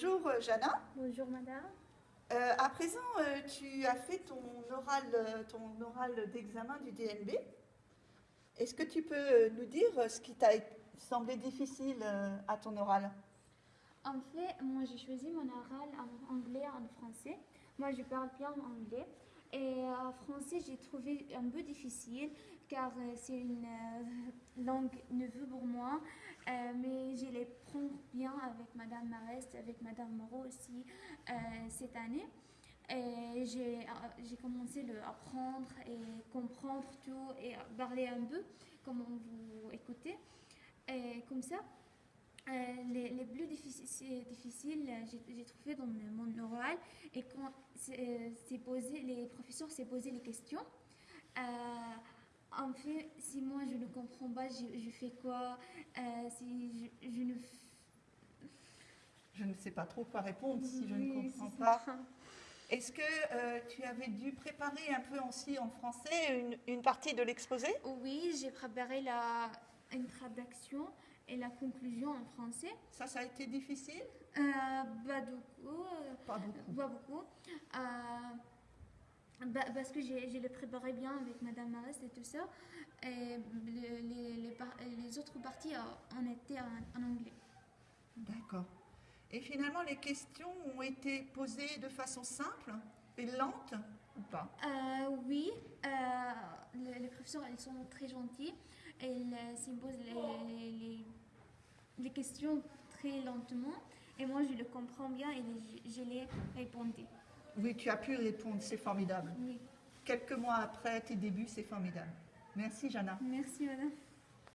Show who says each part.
Speaker 1: Bonjour euh, Jana.
Speaker 2: Bonjour madame.
Speaker 1: Euh, à présent, euh, tu as fait ton oral, ton oral d'examen du DNB. Est-ce que tu peux nous dire ce qui t'a semblé difficile à ton oral?
Speaker 2: En fait, moi j'ai choisi mon oral en anglais et en français. Moi je parle bien anglais. Et en français j'ai trouvé un peu difficile car euh, c'est une euh, langue neuve pour moi. Euh, mais je les prends bien avec Madame Marest, avec Madame Moreau aussi euh, cette année. Et j'ai euh, commencé à apprendre et comprendre tout et parler un peu, comme vous écoutez. Et comme ça, euh, les, les plus difficiles, euh, j'ai trouvé dans mon oral et quand c'est euh, posé, les professeurs s'est posé les questions. Euh, en fait, si moi je ne comprends pas, je, je fais quoi? Euh, Si je, je ne
Speaker 1: Je ne sais pas trop quoi répondre si je ne comprends pas. Est-ce que euh, tu avais dû préparer un peu aussi en français une, une partie de l'exposé?
Speaker 2: Oui, j'ai préparé la introduction et la conclusion en français.
Speaker 1: Ça, ça a été difficile?
Speaker 2: Euh, pas beaucoup. euh,
Speaker 1: Pas beaucoup.
Speaker 2: Pas beaucoup. Euh, bah, parce que j'ai le préparé bien avec Madame Marest et tout ça. Et le- les, les, les autres parties euh, en étaient en, en anglais.
Speaker 1: D'accord. Et finalement, les questions ont été posées de façon simple et lente ou pas?
Speaker 2: Euh, oui, euh, le- les professeurs, ils sont très gentils. Ils euh, s'imposent les- les questions très lentement. Et moi, je le comprends bien et je, les répondais.
Speaker 1: Oui, tu as pu répondre, c'est formidable.
Speaker 2: Oui,
Speaker 1: Quelques mois après tes débuts, c'est formidable. Merci, Jana.
Speaker 2: merci madame.